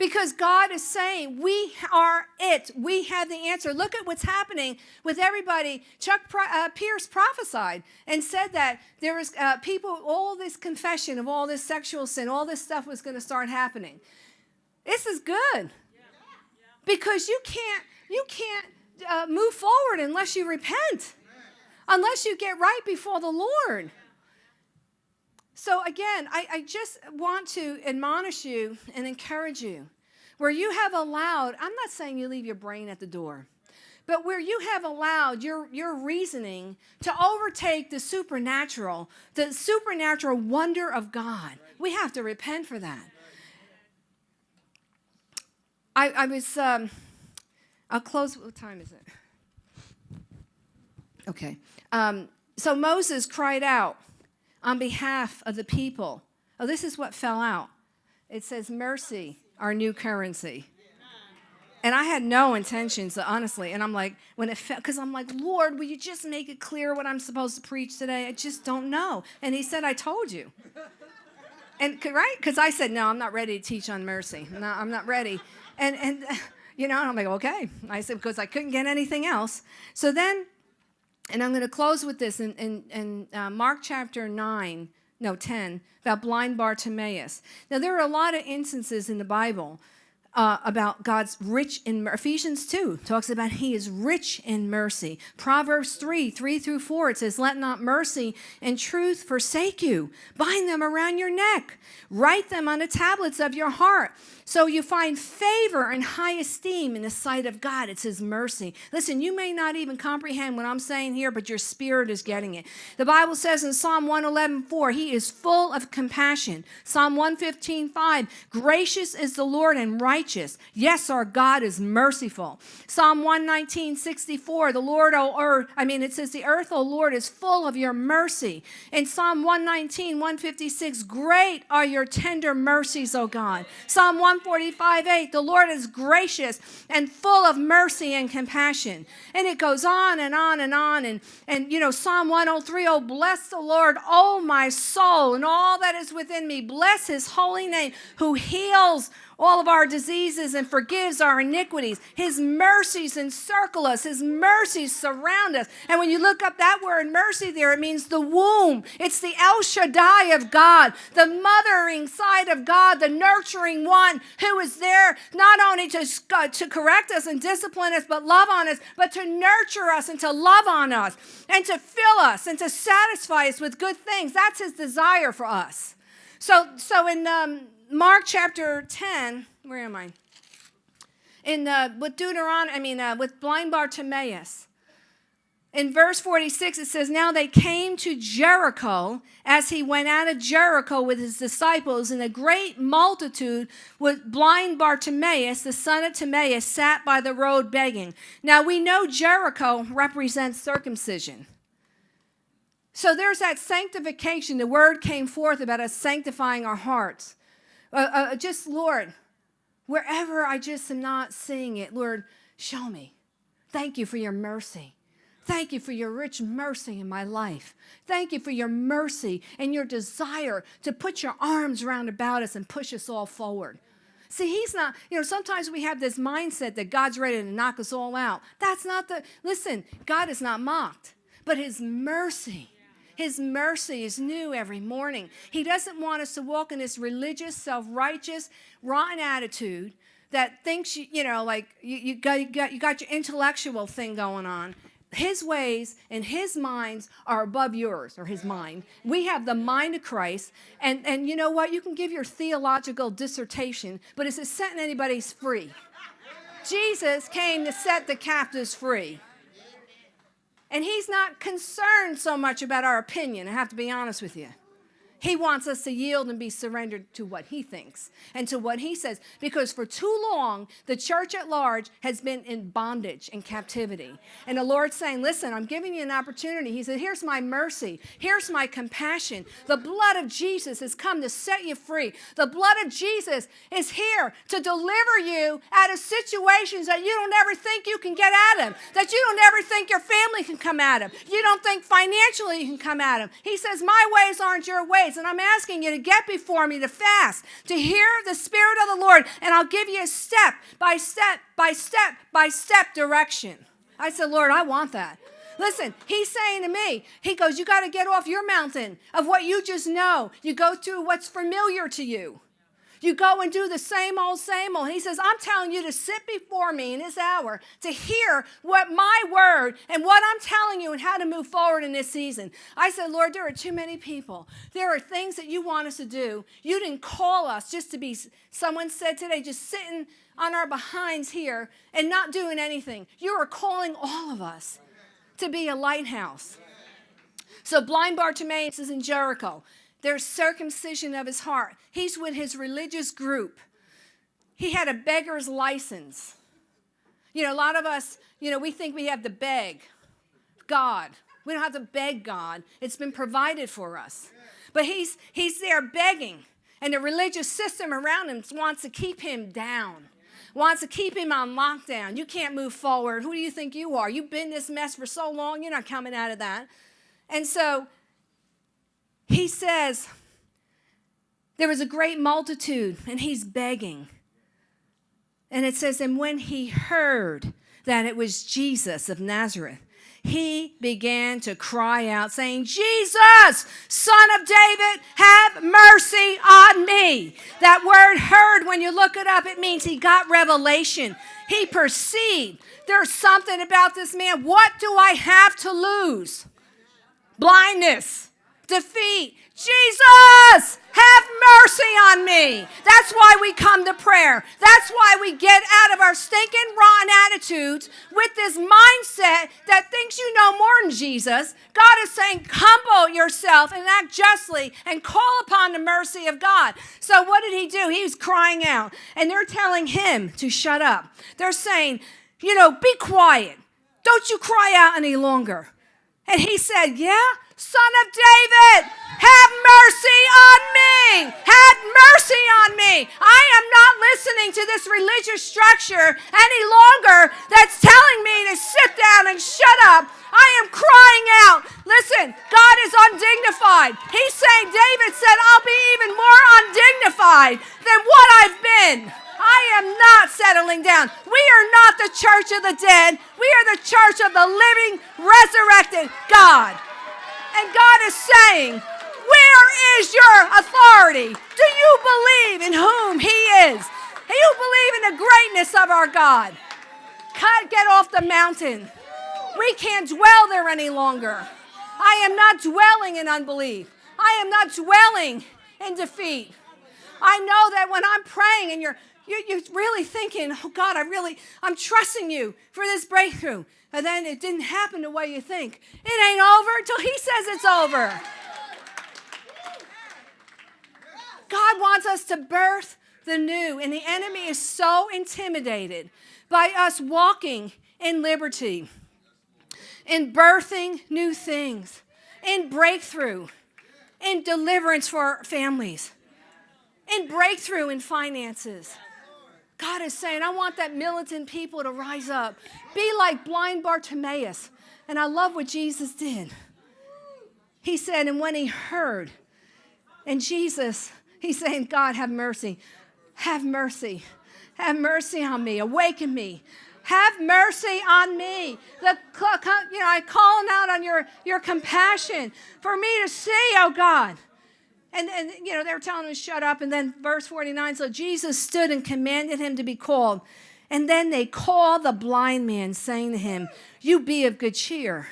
Because God is saying, we are it. We have the answer. Look at what's happening with everybody. Chuck uh, Pierce prophesied and said that there was uh, people, all this confession of all this sexual sin, all this stuff was going to start happening. This is good. Because you can't, you can't uh, move forward unless you repent, unless you get right before the Lord. So, again, I, I, just want to admonish you and encourage you where you have allowed, I'm not saying you leave your brain at the door, but where you have allowed your, your reasoning to overtake the supernatural, the supernatural wonder of God. We have to repent for that. I, I was, um, I'll close, what time is it? Okay. Um, so Moses cried out on behalf of the people. Oh, this is what fell out. It says, Mercy, our new currency. And I had no intentions, honestly. And I'm like, when it fell, because I'm like, Lord, will you just make it clear what I'm supposed to preach today? I just don't know. And he said, I told you. And right? Because I said, no, I'm not ready to teach on mercy. No, I'm not ready. And, and you know, I'm like, okay. I said, because I couldn't get anything else. So then, and I'm going to close with this in, in, in uh, Mark chapter 9, no, 10, about blind Bartimaeus. Now, there are a lot of instances in the Bible uh, about God's rich in Ephesians 2 talks about he is rich in mercy. Proverbs 3 3 through 4 it says, Let not mercy and truth forsake you. Bind them around your neck, write them on the tablets of your heart. So you find favor and high esteem in the sight of God. It's His mercy. Listen, you may not even comprehend what I'm saying here, but your spirit is getting it. The Bible says in Psalm 111 4, He is full of compassion. Psalm 115 5, Gracious is the Lord and righteous. Yes, our God is merciful. Psalm 119 64, The Lord, O earth, I mean, it says, The earth, O Lord, is full of your mercy. In Psalm 119 156, Great are your tender mercies, O God. Psalm 145 8, the Lord is gracious and full of mercy and compassion. And it goes on and on and on. And, and you know, Psalm 103, oh, bless the Lord, oh, my soul, and all that is within me. Bless his holy name, who heals all of our diseases and forgives our iniquities. His mercies encircle us, His mercies surround us. And when you look up that word mercy there, it means the womb. It's the El Shaddai of God, the mothering side of God, the nurturing one who is there not only to, uh, to correct us and discipline us, but love on us, but to nurture us and to love on us and to fill us and to satisfy us with good things. That's His desire for us. So, so in um, Mark chapter 10, where am I? In uh, with Deuteronomy, I mean, uh, with blind Bartimaeus. In verse 46, it says, Now they came to Jericho as he went out of Jericho with his disciples, and a great multitude with blind Bartimaeus, the son of Timaeus, sat by the road begging. Now we know Jericho represents circumcision. So there's that sanctification. The word came forth about us sanctifying our hearts. Uh, uh, just, Lord, wherever I just am not seeing it, Lord, show me. Thank you for your mercy. Thank you for your rich mercy in my life. Thank you for your mercy and your desire to put your arms round about us and push us all forward. See, he's not, you know, sometimes we have this mindset that God's ready to knock us all out. That's not the, listen, God is not mocked, but his mercy his mercy is new every morning. He doesn't want us to walk in this religious, self righteous, rotten attitude that thinks, you, you know, like you, you, got, you, got, you got your intellectual thing going on. His ways and his minds are above yours or his mind. We have the mind of Christ. And, and you know what? You can give your theological dissertation, but is it setting anybody free? Jesus came to set the captives free. And he's not concerned so much about our opinion, I have to be honest with you. He wants us to yield and be surrendered to what he thinks and to what he says. Because for too long, the church at large has been in bondage and captivity. And the Lord's saying, Listen, I'm giving you an opportunity. He said, Here's my mercy. Here's my compassion. The blood of Jesus has come to set you free. The blood of Jesus is here to deliver you out of situations that you don't ever think you can get out of, that you don't ever think your family can come at him. You don't think financially you can come at him. He says, My ways aren't your ways and I'm asking you to get before me to fast, to hear the Spirit of the Lord, and I'll give you a step by step by step by step direction. I said, Lord, I want that. Listen, he's saying to me, he goes, You got to get off your mountain of what you just know. You go through what's familiar to you. You go and do the same old, same old. He says, I'm telling you to sit before me in this hour to hear what my word and what I'm telling you and how to move forward in this season. I said, Lord, there are too many people. There are things that you want us to do. You didn't call us just to be, someone said today, just sitting on our behinds here and not doing anything. You are calling all of us to be a lighthouse. So blind Bartimaeus is in Jericho. There's circumcision of his heart. He's with his religious group. He had a beggar's license. You know, a lot of us, you know, we think we have to beg God. We don't have to beg God. It's been provided for us. But he's he's there begging, and the religious system around him wants to keep him down. Wants to keep him on lockdown. You can't move forward. Who do you think you are? You've been this mess for so long, you're not coming out of that. And so he says, There was a great multitude, and he's begging. And it says, And when he heard that it was Jesus of Nazareth, he began to cry out, saying, Jesus, son of David, have mercy on me. That word heard, when you look it up, it means he got revelation. He perceived there's something about this man. What do I have to lose? Blindness defeat. Jesus, have mercy on me. That's why we come to prayer. That's why we get out of our stinking, rotten attitudes with this mindset that thinks you know more than Jesus. God is saying, humble yourself and act justly and call upon the mercy of God. So, what did he do? He was crying out, and they're telling him to shut up. They're saying, you know, be quiet. Don't you cry out any longer. And he said, Yeah, Son of David, have mercy on me. Have mercy on me. I am not listening to this religious structure any longer that's telling me to sit down and shut up. I am crying out. Listen, God is undignified. He's saying, David said, I'll be even more undignified than what I've been. I am not settling down. We are not the church of the dead. We are the church of the living, resurrected God. And God is saying, Where is your authority? Do you believe in whom He is? Do you believe in the greatness of our God? Cut, get off the mountain. We can't dwell there any longer. I am not dwelling in unbelief. I am not dwelling in defeat. I know that when I'm praying and you're you're, really thinking, oh God, I really, I'm trusting you for this breakthrough and then it didn't happen the way you think. It ain't over until He says it's over. God wants us to birth the new, and the enemy is so intimidated by us walking in liberty, in birthing new things, in breakthrough, in deliverance for our families, in breakthrough in finances. God is saying, I want that militant people to rise up. Be like blind Bartimaeus. And I love what Jesus did. He said, and when he heard, and Jesus, he's saying, God, have mercy. Have mercy. Have mercy on me. Awaken me. Have mercy on me. The, you know, I calling out on your, your compassion for me to see, oh God. And, and, you know, they were telling him to shut up. And then verse 49 so Jesus stood and commanded him to be called. And then they call the blind man, saying to him, You be of good cheer.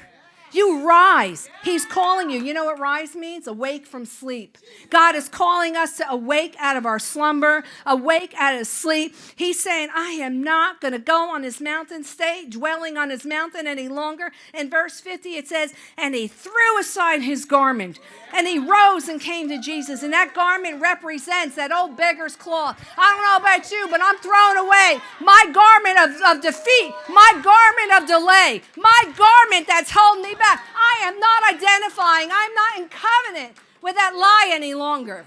You rise. He's calling you. You know what rise means? Awake from sleep. God is calling us to awake out of our slumber, awake out of sleep. He's saying, I am not going to go on his mountain, stay dwelling on his mountain any longer. In verse 50, it says, And he threw aside his garment and he rose and came to Jesus. And that garment represents that old beggar's cloth. I don't know about you, but I'm throwing away my garment of, of defeat, my garment of delay, my garment that's holding me back. I am not identifying, I'm not in covenant with that lie any longer.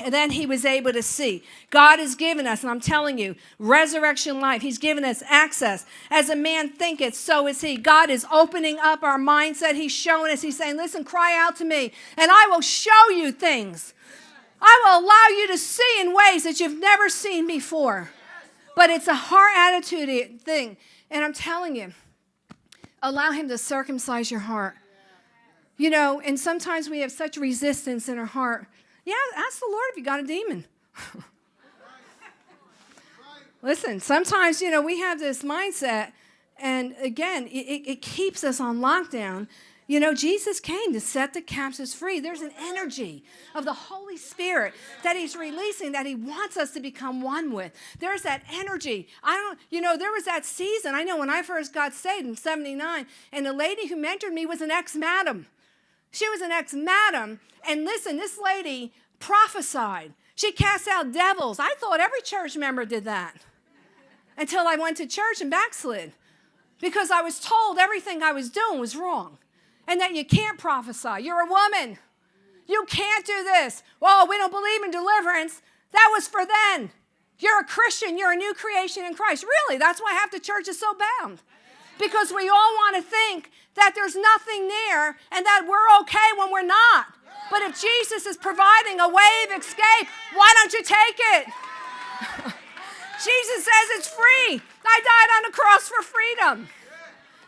And then he was able to see. God has given us, and I'm telling you, resurrection life. He's given us access. As a man thinketh, so is he. God is opening up our mindset. He's showing us, He's saying, Listen, cry out to me, and I will show you things. I will allow you to see in ways that you've never seen before. But it's a heart attitude thing. And I'm telling you, Allow Him to circumcise your heart. You know, and sometimes we have such resistance in our heart. Yeah, ask the Lord if you got a demon. Listen, sometimes, you know, we have this mindset, and again, it, it keeps us on lockdown you know, Jesus came to set the captives free. There's an energy of the Holy Spirit that He's releasing that He wants us to become one with. There's that energy. I don't, you know, there was that season. I know when I first got saved in 79, and the lady who mentored me was an ex madam. She was an ex madam. And listen, this lady prophesied. She cast out devils. I thought every church member did that until I went to church and backslid because I was told everything I was doing was wrong and that you can't prophesy. You're a woman. You can't do this. Well, we don't believe in deliverance. That was for then. You're a Christian. You're a new creation in Christ. Really, that's why half the church is so bound. Because we all want to think that there's nothing there and that we're okay when we're not. But if Jesus is providing a way of escape, why don't you take it? Jesus says it's free. I died on the cross for freedom.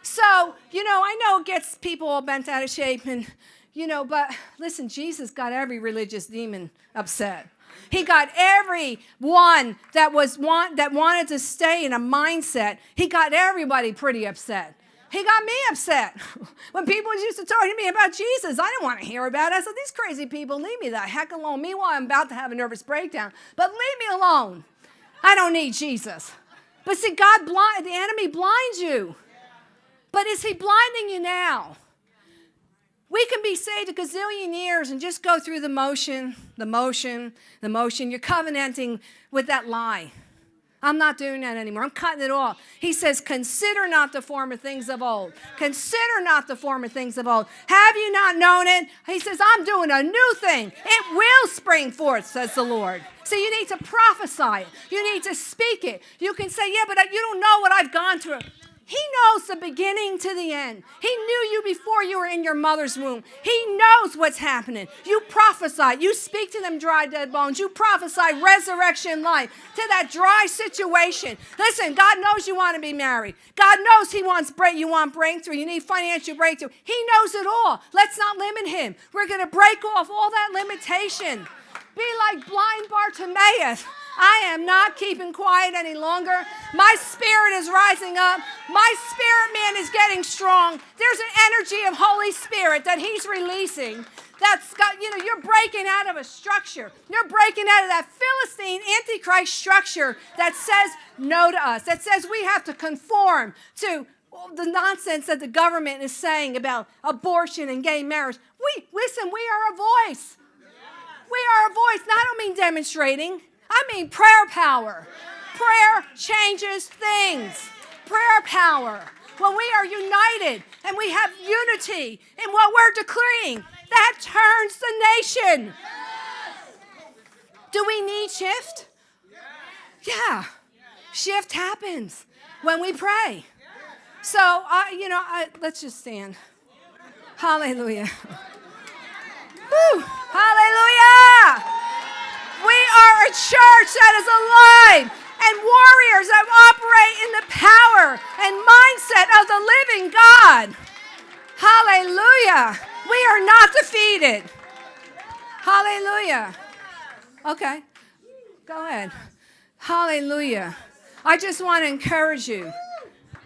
So, you know, I know it gets people all bent out of shape and, you know, but listen, Jesus got every religious demon upset. He got every one that was want, that wanted to stay in a mindset. He got everybody pretty upset. He got me upset. when people used to talk to me about Jesus, I didn't want to hear about it. I said, These crazy people, leave me the heck alone. Meanwhile, I'm about to have a nervous breakdown, but leave me alone. I don't need Jesus. But see, God blind, the enemy blinds you. But is he blinding you now? We can be saved a gazillion years and just go through the motion, the motion, the motion. You're covenanting with that lie. I'm not doing that anymore. I'm cutting it off. He says, Consider not the former things of old. Consider not the former things of old. Have you not known it? He says, I'm doing a new thing. It will spring forth, says the Lord. So you need to prophesy it. You need to speak it. You can say, Yeah, but you don't know what I've gone through. He knows the beginning to the end. He knew you before you were in your mother's womb. He knows what's happening. You prophesy. You speak to them dry, dead bones. You prophesy resurrection life to that dry situation. Listen, God knows you want to be married. God knows He wants break. You want breakthrough. You need financial breakthrough. He knows it all. Let's not limit Him. We're going to break off all that limitation. Be like blind Bartimaeus. I am not keeping quiet any longer. My spirit is rising up. My spirit man is getting strong. There's an energy of Holy Spirit that He's releasing. That's got, you know, you're breaking out of a structure. You're breaking out of that Philistine Antichrist structure that says no to us, that says we have to conform to the nonsense that the government is saying about abortion and gay marriage. We listen, we are a voice. We are a voice. Now, I don't mean demonstrating. I mean prayer power. Prayer changes things. Prayer power. When we are united and we have unity in what we're decreeing, that turns the nation. Do we need shift? Yeah. Shift happens when we pray. So, I, you know, I, let's just stand. Hallelujah. Woo. Hallelujah. We are a church that is alive and warriors that operate in the power and mindset of the living God. Hallelujah. We are not defeated. Hallelujah. Okay, go ahead. Hallelujah. I just want to encourage you.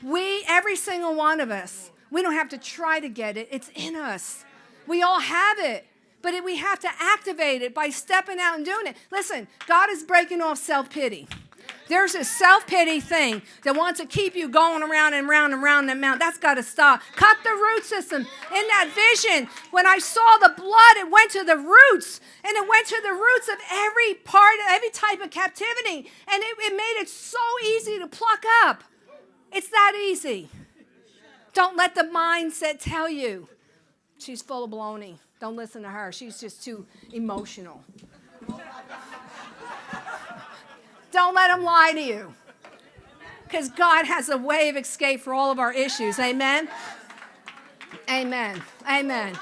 We, every single one of us, We don't have to try to get it, it's in us. We all have it, but we have to activate it by stepping out and doing it. Listen, God is breaking off self pity. There's a self pity thing that wants to keep you going around and around and around the mountain. That's got to stop. Cut the root system. In that vision, when I saw the blood, it went to the roots and it went to the roots of every part, of every type of captivity. And it, it made it so easy to pluck up. It's that easy. Don't let the mindset tell you she's full of baloney. Don't listen to her. She's just too emotional. Don't let them lie to you. Because God has a way of escape for all of our issues. Amen? Amen. Amen.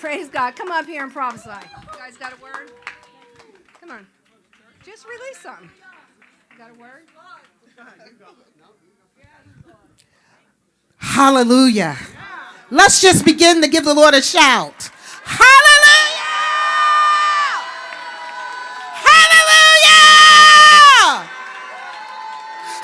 Praise God. Come up here and prophesy. You guys got a word? Come on. Just release something. Got a word? Hallelujah. Let's just begin to give the Lord a shout. Hallelujah! Hallelujah!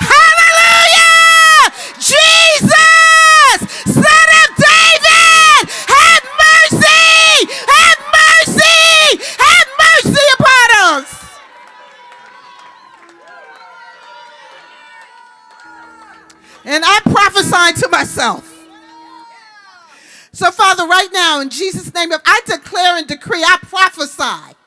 Hallelujah! Jesus, Son of David, have mercy! Have mercy! Have mercy upon us! And I prophesied to myself. So, Father, right now, in Jesus' name, I declare and decree, I prophesy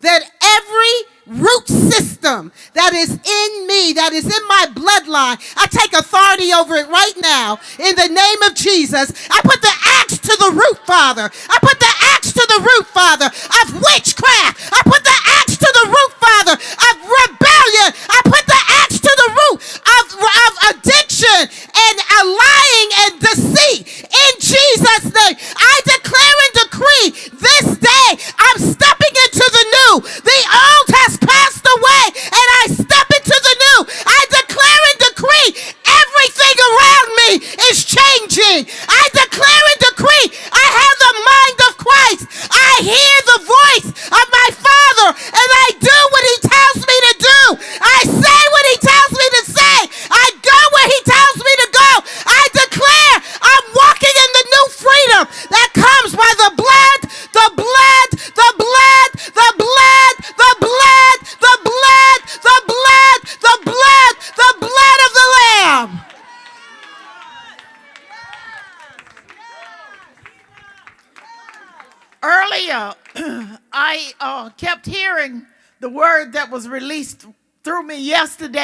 that every root system that is in me, that is in my bloodline, I take authority over it right now in the name of Jesus. I put the axe to the root, Father. I put the axe to the root, Father, of witchcraft. I put the axe to the root, Father, of rebellion. I put the axe to the root addiction and lying and deceit. In Jesus' name, I declare and decree this day I'm stepping into the new. The old has passed away, and I step into the new. I declare and decree everything around me is changing. I declare and decree I have the mind of Christ. I hear the voice of my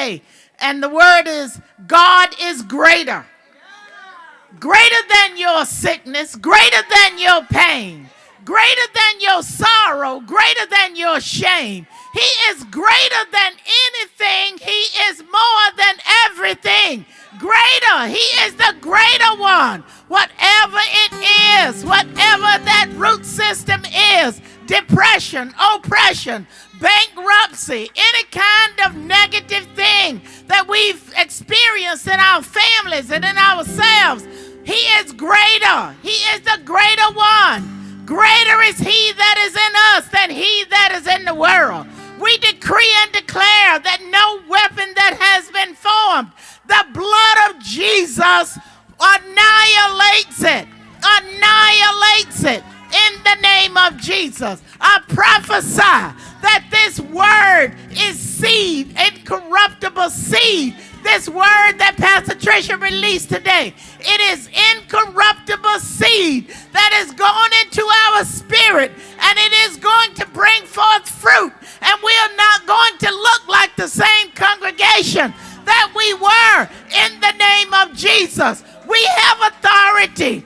yesterday, and the word is God is greater. Greater than your sickness, greater than your pain, greater than your sorrow, greater than your shame. He is greater than anything, He is more than everything. Greater, He is the greater one. Whatever it is, whatever that root system is depression, oppression, bankruptcy, any kind of negative thing that we've experienced in our families and in ourselves. He is greater. He is the greater one. Greater is he that is in us than he that is in the world. We decree and declare that no weapon that has been formed, the blood of Jesus annihilates it. Annihilates it in the name of Jesus. I prophesy that this word is seed, incorruptible seed. This word that Pastor Tricia released today, it is incorruptible seed that is going into our spirit and it is going to bring forth fruit. And we are not going to look like the same congregation that we were in the name of Jesus. We have authority.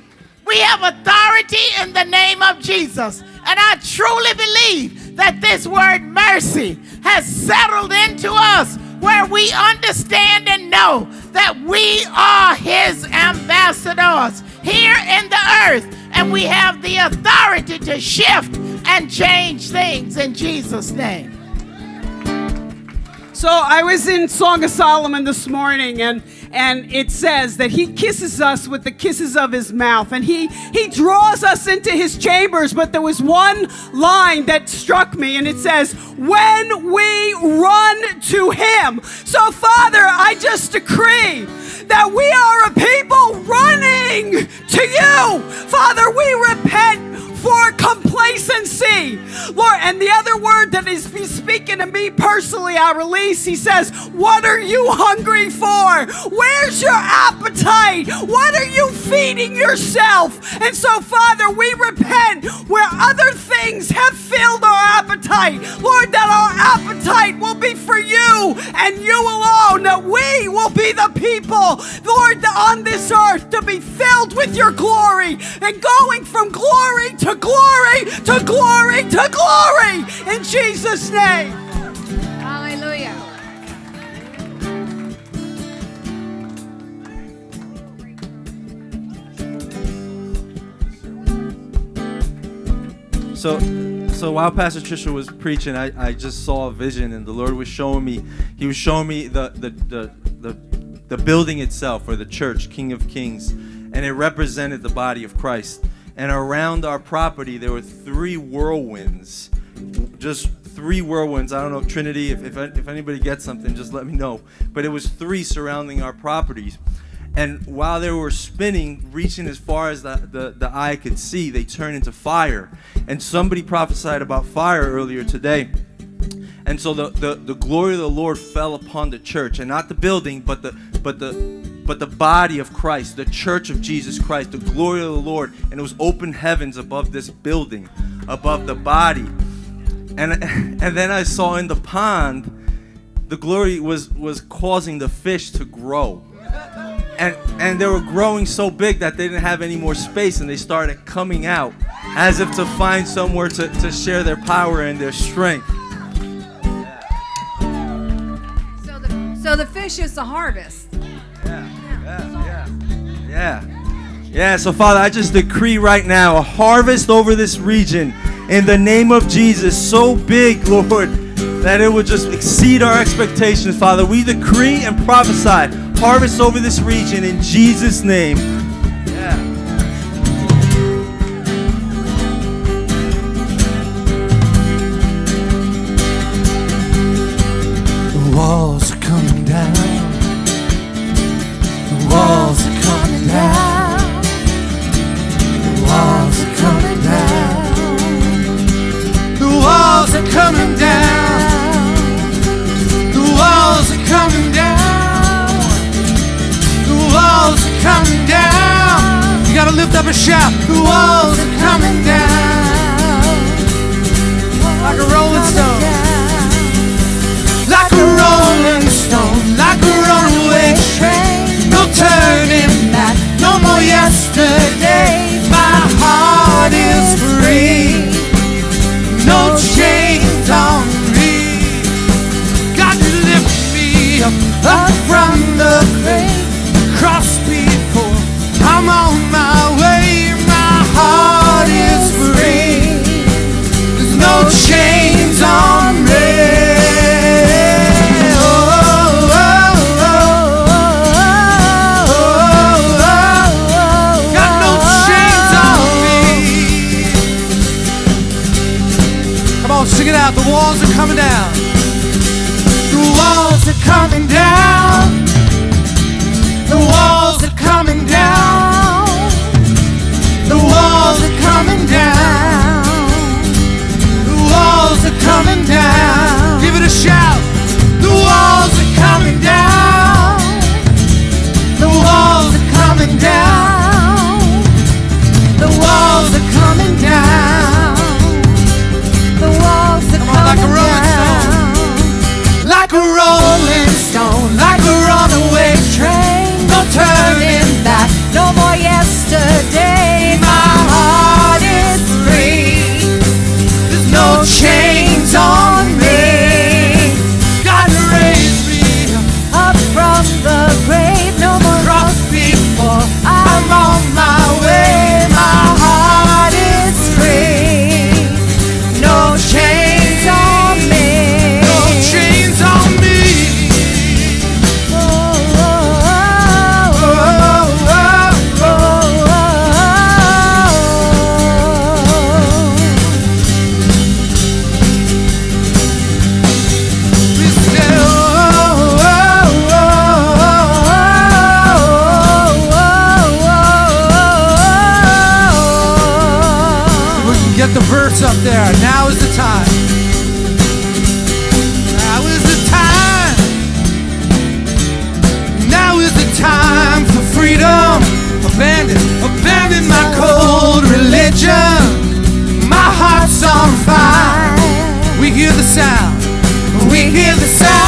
We have authority in the name of Jesus. And I truly believe that this word mercy has settled into us where we understand and know that we are his ambassadors here in the earth and we have the authority to shift and change things in Jesus' name. So I was in Song of Solomon this morning, and and it says that he kisses us with the kisses of his mouth, and he he draws us into his chambers. But there was one line that struck me, and it says, "When we run to him." So Father, I just decree that we are a people running to you, Father. We repent for complacency. Lord, and the other word that is speaking to me personally, I release, he says, What are you hungry for? Where's your appetite? What are you feeding yourself? And so, Father, we repent where other things have filled our appetite. Lord, that our appetite will be for you and you alone, that we will be the people, Lord, on this earth to be filled with your glory and going from glory to glory to glory to glory in Jesus' name. Hallelujah. So, so while Pastor Trisha was preaching, I, I just saw a vision, and the Lord was showing me. He was showing me the the the the, the building itself, or the church, King of Kings, and it represented the body of Christ. And around our property, there were three whirlwinds, just three whirlwinds. I don't know Trinity. If if, if anybody gets something, just let me know. But it was three surrounding our properties. And while they were spinning, reaching as far as the, the, the eye could see, they turned into fire. And somebody prophesied about fire earlier today. And so the, the, the glory of the Lord fell upon the church, and not the building, but the but the but the body of Christ, the church of Jesus Christ, the glory of the Lord, and it was open heavens above this building, above the body. And and then I saw in the pond, the glory was was causing the fish to grow and and they were growing so big that they didn't have any more space and they started coming out as if to find somewhere to, to share their power and their strength So the, so the fish is the harvest. yeah yeah yeah yeah. so father i just decree right now a harvest over this region in the name of jesus so big lord that it would just exceed our expectations father we decree and prophesy harvest over this region in jesus name hear the sound.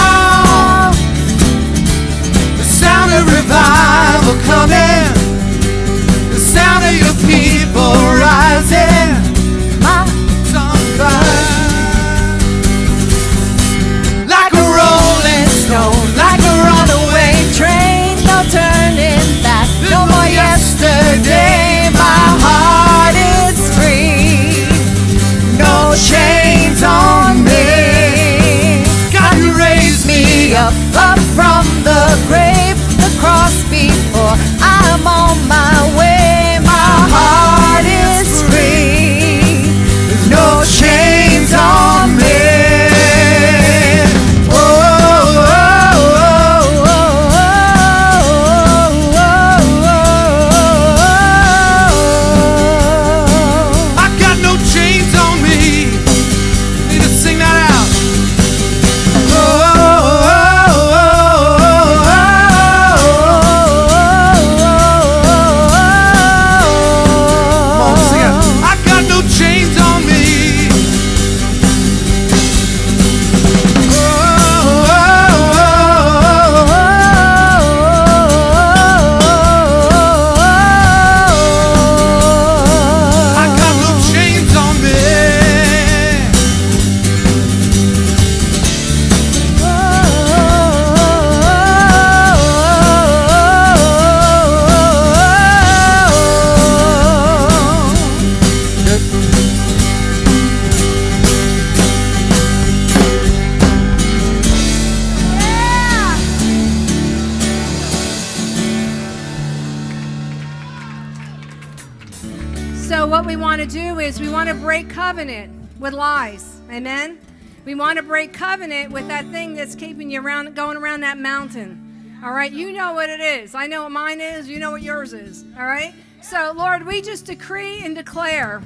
So, what we want to do is we want to break covenant with lies. Amen. We want to break covenant with that thing that's keeping you around, going around that mountain. All right. You know what it is. I know what mine is. You know what yours is. All right. So, Lord, we just decree and declare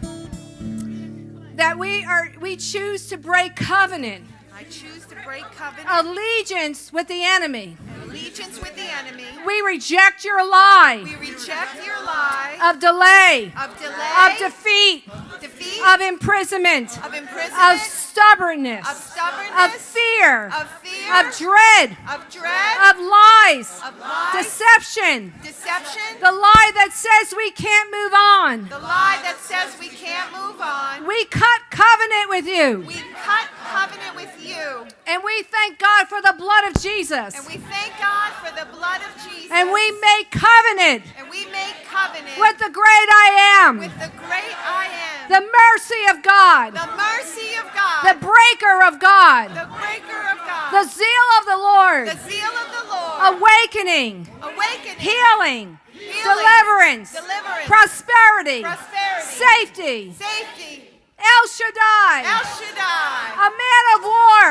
that we are we choose to break covenant, I choose to break covenant, allegiance with the enemy. Allegiance with the enemy. We reject your lie. We reject your lie. Of delay, of delay, of defeat, defeat, of imprisonment, of imprisonment, of stubbornness, of stubbornness, of fear, of fear, of dread, of dread, of lies, of lies, deception, deception, the lie that says we can't move on. the lie that says we can't move on. We cut covenant with you. We cut covenant with you, And we thank God for the blood of Jesus. and we thank God for the blood of Jesus. And we make covenant and we make covenant with the great I am, with the great I am, the mercy of God, the mercy of God, the breaker of God, the breaker of God, the zeal of the Lord, the zeal of the Lord, awakening, awakening, healing, healing, deliverance, deliverance, prosperity, prosperity, safety, safety, El Shaddai, El Shaddai, a man of war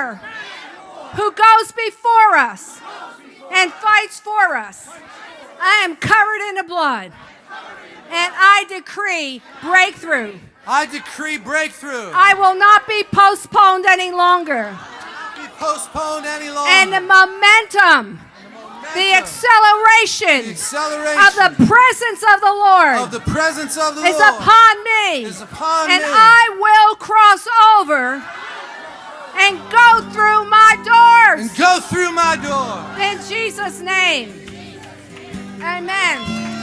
who goes before us and fights for us. I am covered in the blood. And I decree breakthrough. I decree breakthrough. I will not be postponed any longer. be postponed any longer. And the momentum, the acceleration The acceleration of the presence of the Lord of the presence of the is Lord upon me. is upon and me. I will cross over and go through my doors and go through my door. in Jesus' name. Amen.